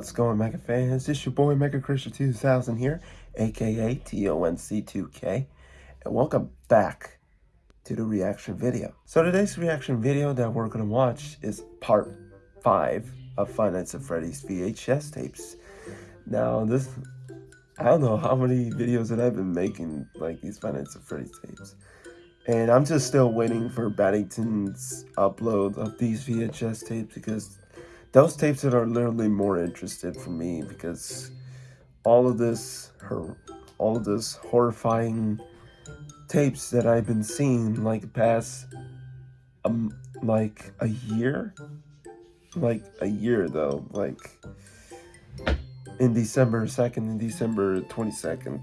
What's going Mega fans? It's your boy Mega Christian 2000 here, aka TONC2K, and welcome back to the reaction video. So today's reaction video that we're gonna watch is part 5 of Five Nights at Freddy's VHS tapes. Now this, I don't know how many videos that I've been making like these Five Nights at Freddy's tapes. And I'm just still waiting for Battington's upload of these VHS tapes because those tapes that are literally more interested for me because all of this her all of this horrifying tapes that I've been seeing like past um like a year like a year though like in December 2nd and December 22nd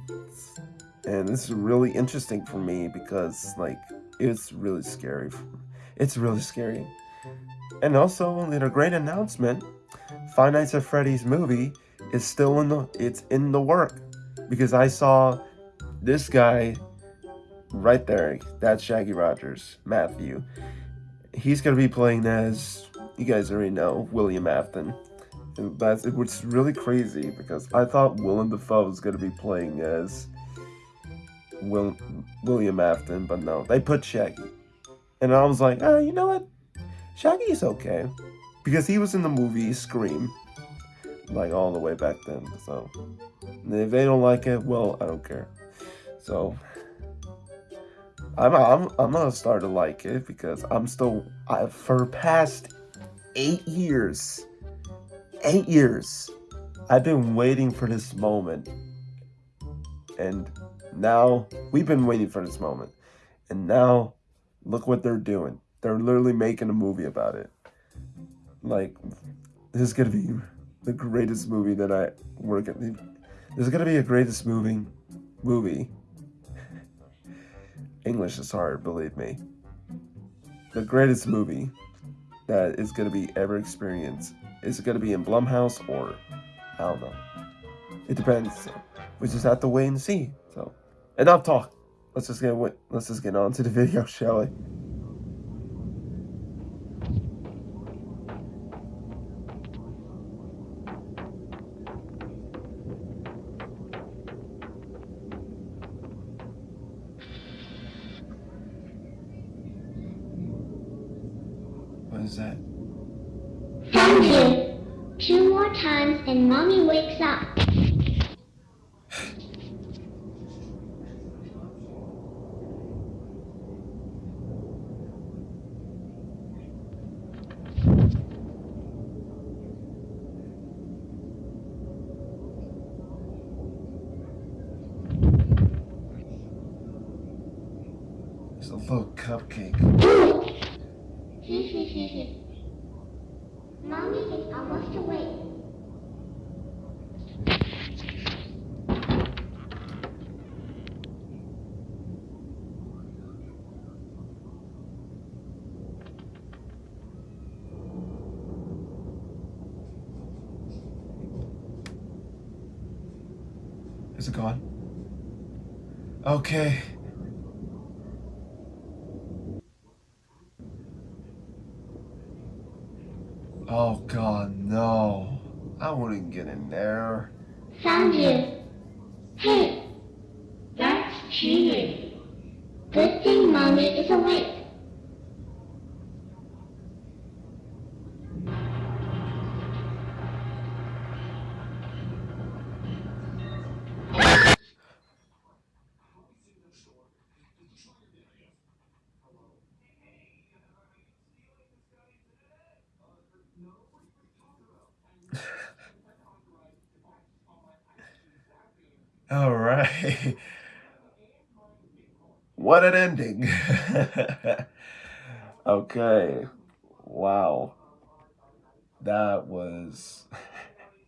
and this is really interesting for me because like it's really scary. It's really scary and also, in a great announcement, Five Nights at Freddy's movie is still in the it's in the work because I saw this guy right there. That's Shaggy Rogers, Matthew. He's gonna be playing as you guys already know William Afton. And that's it was really crazy because I thought Willem Dafoe was gonna be playing as Will, William Afton, but no, they put Shaggy. And I was like, oh, you know what? Shaggy is okay. Because he was in the movie Scream. Like all the way back then. So if they don't like it, well, I don't care. So I'm I'm I'm gonna start to like it because I'm still I for past eight years. Eight years. I've been waiting for this moment. And now we've been waiting for this moment. And now look what they're doing. They're literally making a movie about it. Like, this is gonna be the greatest movie that I work at. This is gonna be a greatest movie. Movie. English is hard, believe me. The greatest movie that is gonna be ever experienced. Is it gonna be in Blumhouse or I don't know. It depends. We just have to wait and see. So, enough talk. Let's just get let's just get on to the video, shall we? Is that? Thank you. Two more times and mommy wakes up. It's a little cupcake. Mommy is it gone? Okay. Oh god, no. I wouldn't get in there. Found you. Hey, that's cheating. Good thing mommy is awake. All right. What an ending. okay. Wow. That was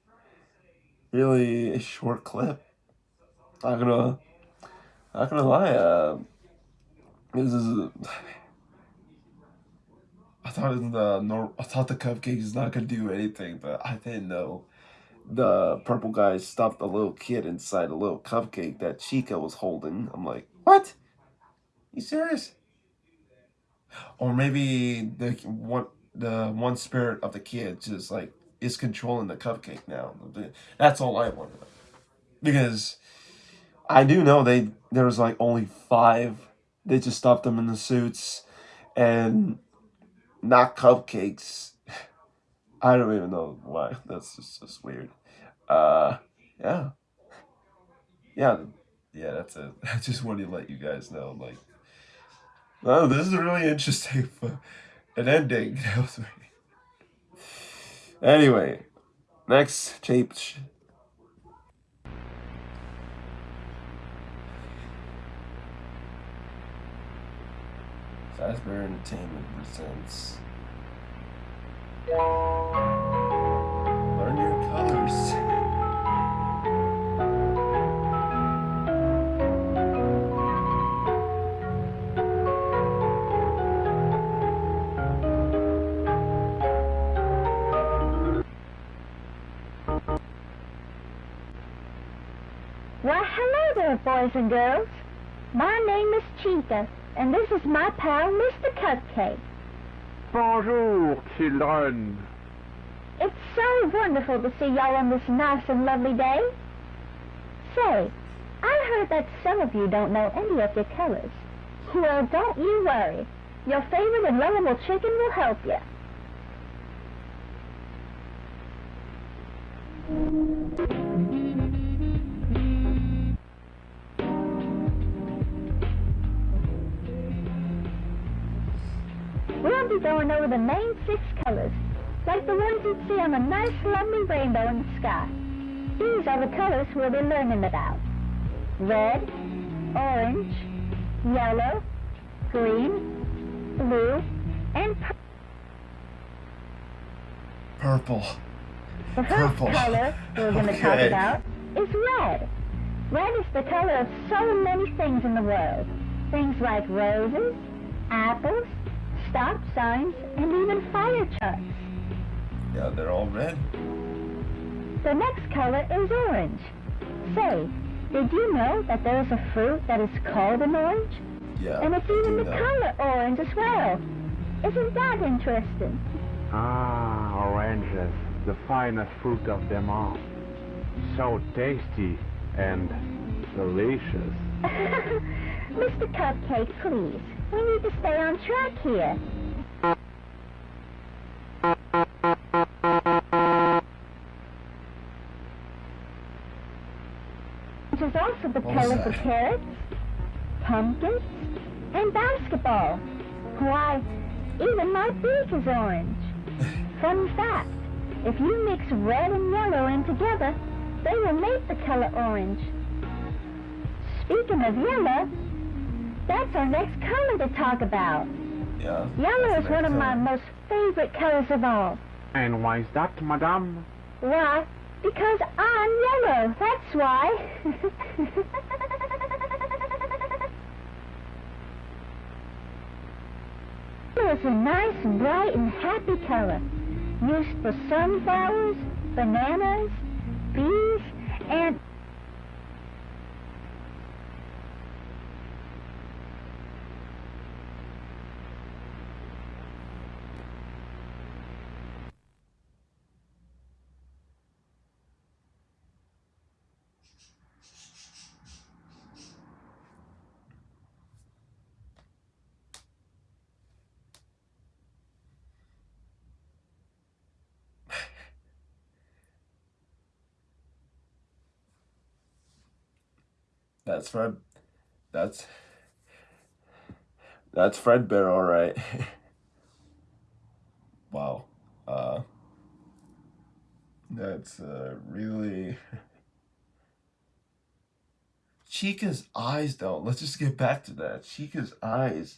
really a short clip. Not gonna, not gonna lie. Uh, this is. I thought the I thought the cupcake is not gonna do anything, but I didn't know the purple guy stuffed a little kid inside a little cupcake that Chica was holding. I'm like, what? You serious? Or maybe the one the one spirit of the kid just like is controlling the cupcake now? That's all I want. Because I do know they there was like only five. They just stuffed them in the suits and not cupcakes. I don't even know why. That's just, just weird. Uh, yeah. Yeah, yeah, that's it. I just wanted to let you guys know, like, oh, this is really interesting. An ending. anyway, next tape. Fazbear Entertainment presents. Hello there, boys and girls. My name is Chica, and this is my pal, Mr. Cupcake. Bonjour, children. It's so wonderful to see y'all on this nice and lovely day. Say, I heard that some of you don't know any of your colors. Well, don't you worry. Your favorite and lovable chicken will help you. We'll be going over the main six colors, like the ones you'd see on a nice lovely rainbow in the sky. These are the colors we'll be learning about. Red, orange, yellow, green, blue, and purple. Purple. The first Purple. color we're going to talk about is red. Red is the color of so many things in the world. Things like roses, apples, stop signs, and even fire trucks. Yeah, they're all red. The next color is orange. Say, did you know that there is a fruit that is called an orange? Yeah. And it's even the know. color orange as well. Isn't that interesting? Ah, oranges, the finest fruit of them all. So tasty and delicious. Mr. Cupcake, please. We need to stay on track here. Which is also the color for that? carrots, pumpkins, and basketball. Why, even my beak is orange. Fun fact, if you mix red and yellow in together, they will make the color orange. Speaking of yellow, that's our next color to talk about. Yeah. Yellow is one of the my most favorite colors of all. And why is that, madame? Why? Because I'm yellow, that's why. Yellow is a nice, bright, and happy color. Used for sunflowers, bananas, bees, and... That's Fred. That's that's Fred Bear, all right. wow. Uh, that's uh, really Chica's eyes, though. Let's just get back to that. Chica's eyes.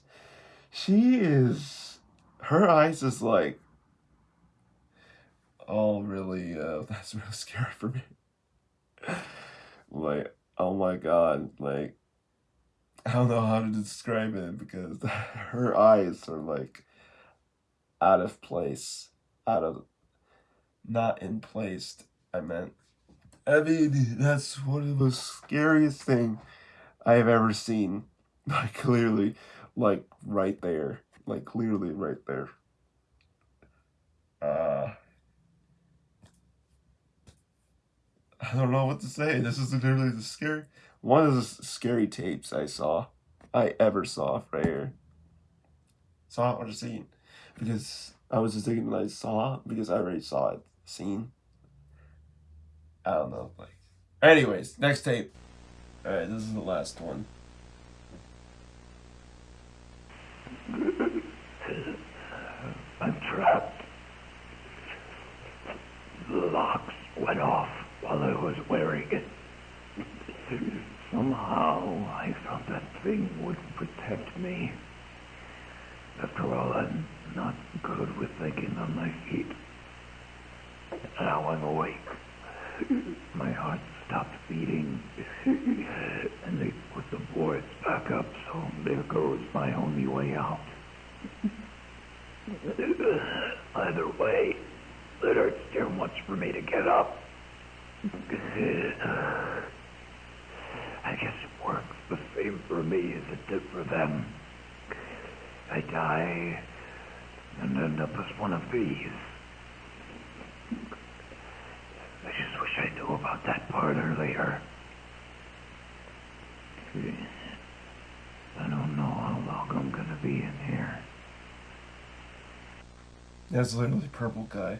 She is. Her eyes is like. all really. Uh, that's real scary for me. like oh my god like i don't know how to describe it because her eyes are like out of place out of not in place i meant i mean that's one of the scariest thing i have ever seen. Like clearly like right there like clearly right there. Uh I don't know what to say. This is literally the scary one of the scary tapes I saw, I ever saw right here. Saw or seen, because I was just thinking that I saw because I already saw it seen. I don't know, like. Anyways, next tape. All right, this is the last one. I'm trapped. The locks went off I was wearing it. Somehow I thought that thing would protect me. After all, I'm not good with thinking on my feet. Now I'm awake. My heart stopped beating, and they put the boards back up, so there goes my only way out. Either way, it hurts too much for me to get up. I guess it works the same for me as it did for them. I die and end up as one of these. I just wish I knew about that part earlier. I don't know how long I'm gonna be in here. That's literally purple guy.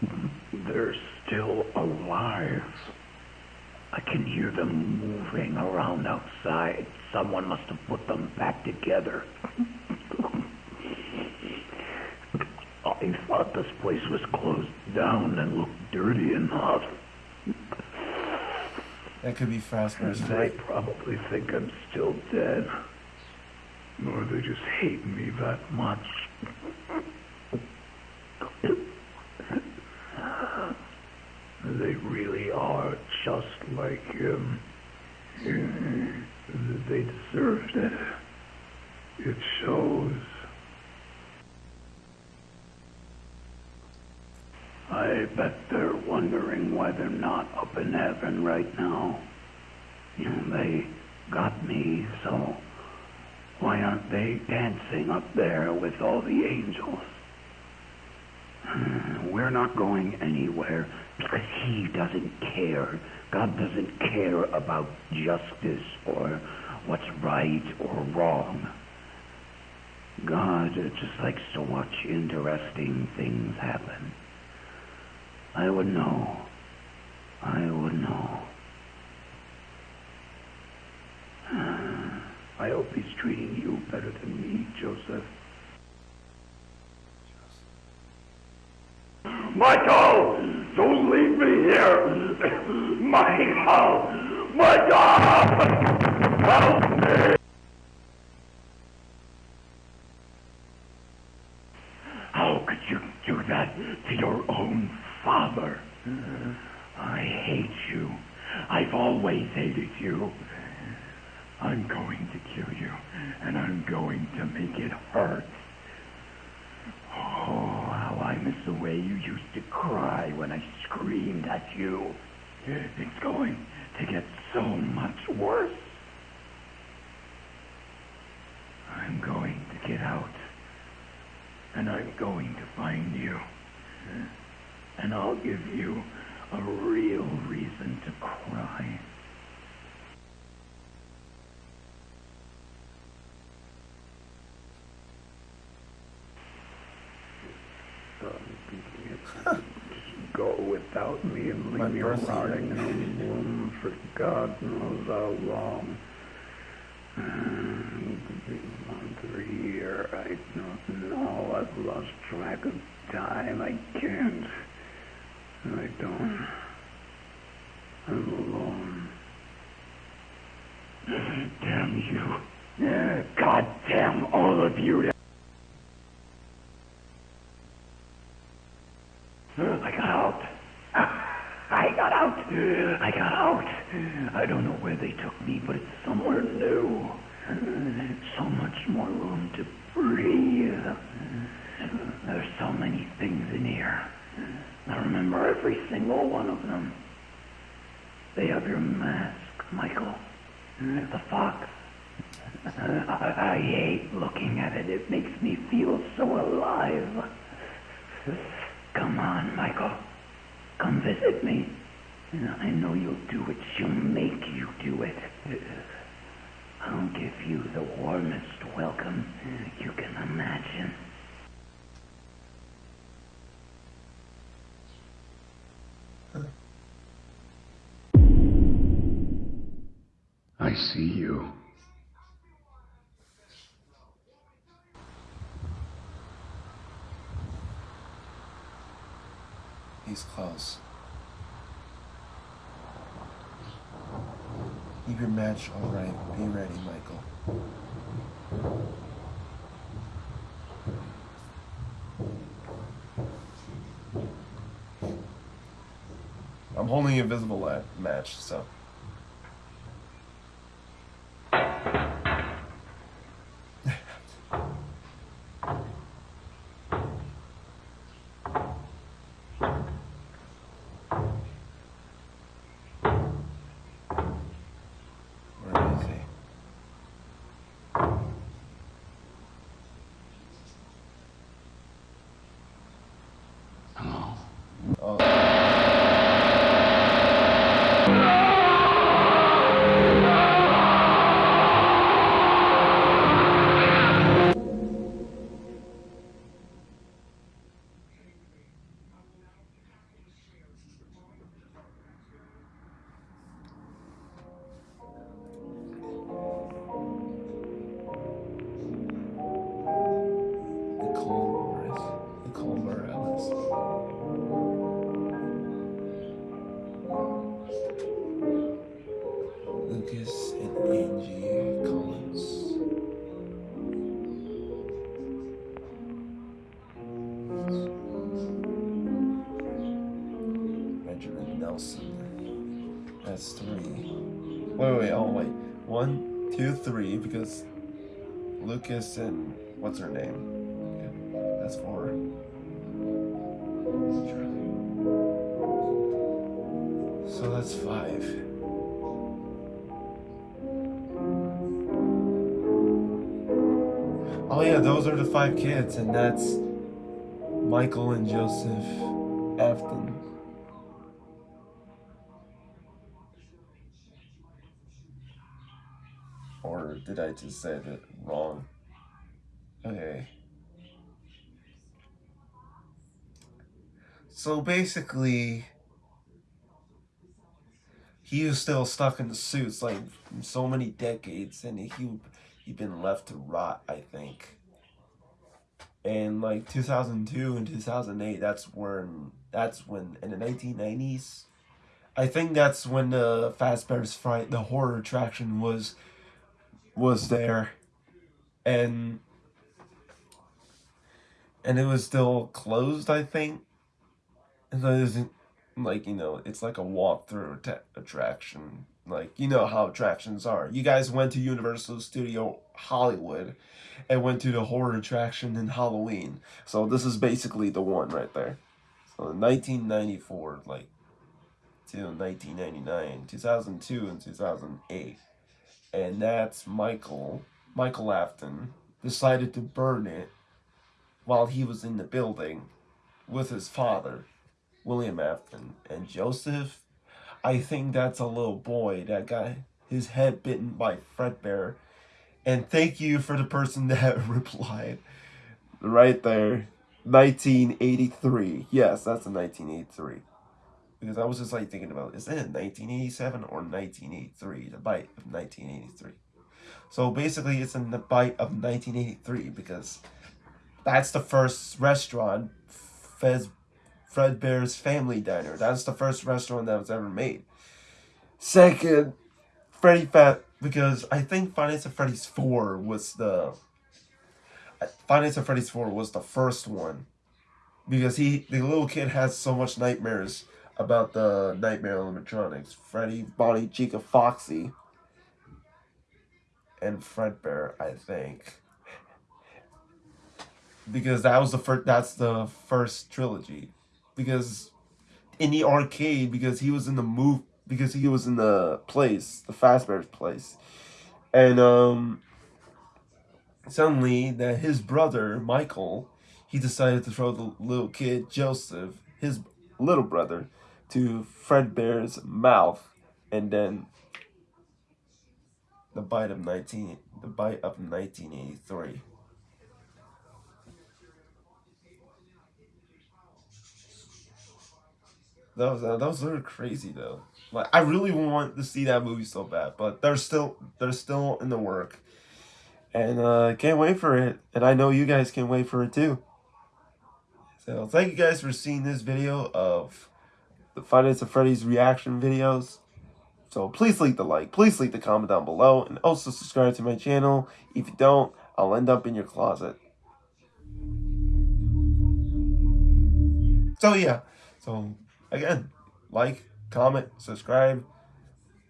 They're still alive. I can hear them moving around outside. Someone must have put them back together. I thought this place was closed down and looked dirty enough. That could be Fazbear's They probably think I'm still dead. Or they just hate me that much. They really are just like him. They deserved it. It shows. I bet they're wondering why they're not up in heaven right now. You know, they got me, so why aren't they dancing up there with all the angels? We're not going anywhere because he doesn't care. God doesn't care about justice or what's right or wrong. God just likes to watch interesting things happen. I would know. I would know. I hope he's treating you better than me, Joseph. Michael! Don't leave me here! my Michael! Help me! How could you do that to your own father? I hate you. I've always hated you. I'm going to kill you, and I'm going to make it hurt. I miss the way you used to cry when I screamed at you. It's going to get so much worse. I'm going to get out, and I'm going to find you. And I'll give you a real reason to cry. Just go without me and leave me rotting in a womb for God knows how long. A month or year, I don't know. I've lost track of time. I can't. I don't. I'm alone. Damn you. God damn all of you. I got out. I got out. Uh, I got out. I don't know where they took me, but it's somewhere new. So much more room to breathe. There's so many things in here. I remember every single one of them. They have your mask, Michael. The fox. I, I hate looking at it. It makes me feel so alive. Come on, Michael. come visit me. And I know you'll do it. She'll make you do it. I'll give you the warmest welcome you can imagine. I see you. He's close. Keep your match alright. Be ready, Michael. I'm holding invisible match, so. Three, because Lucas and what's her name? That's four. So that's five. Oh yeah, those are the five kids, and that's Michael and Joseph Afton. Did I just say it wrong? Okay. So basically, he was still stuck in the suits like so many decades, and he he'd been left to rot. I think. And like 2002 and 2008, that's when that's when in the 1990s, I think that's when the Fazbear's Fright, the horror attraction was was there, and and it was still closed. I think. And so it isn't like you know it's like a walkthrough atta- attraction like you know how attractions are you guys went to universal studio hollywood and went to the horror attraction in halloween so this is basically the one right there so 1994 like to 1999 2002 and 2008 and that's michael michael afton decided to burn it while he was in the building with his father William Afton and Joseph. I think that's a little boy that got his head bitten by Fredbear. And thank you for the person that replied right there. 1983. Yes, that's a 1983. Because I was just like thinking about is it 1987 or 1983? The bite of 1983. So basically, it's in the bite of 1983 because that's the first restaurant Fez Fredbear's Family Diner. That's the first restaurant that was ever made. Second, Freddy Fat because I think Five Nights at Freddy's 4 was the Five Nights at Freddy's 4 was the first one. Because he the little kid has so much nightmares about the nightmare animatronics. Freddy, Bonnie, Chica, Foxy, and Fredbear, I think. Because that was the first that's the first trilogy. Because in the arcade because he was in the move because he was in the place the Fazbear's place. And um suddenly that his brother Michael he decided to throw the little kid Joseph his little brother to Fredbear's mouth, and then the bite of nineteen, the bite of nineteen eighty three. That was that was really crazy though. Like I really want to see that movie so bad, but they're still they're still in the work, and uh, can't wait for it. And I know you guys can wait for it too. So thank you guys for seeing this video of the Five Nights at Freddy's reaction videos. So please leave the like, please leave the comment down below, and also subscribe to my channel. If you don't, I'll end up in your closet. So yeah, so again, like, comment, subscribe.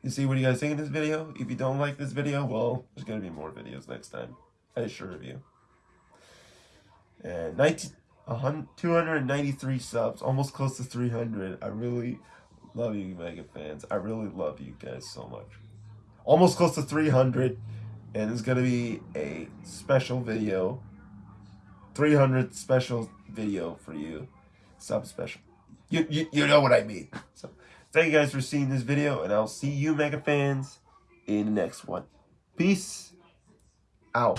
You see what you guys think of this video. If you don't like this video, well, there's going to be more videos next time. I assure you. And 19, 293 subs, almost close to 300. I really love you, Mega fans. I really love you guys so much. Almost close to 300. And it's going to be a special video. 300 special video for you. Sub special. You, you, you know what I mean. So, thank you guys for seeing this video, and I'll see you mega fans in the next one. Peace out.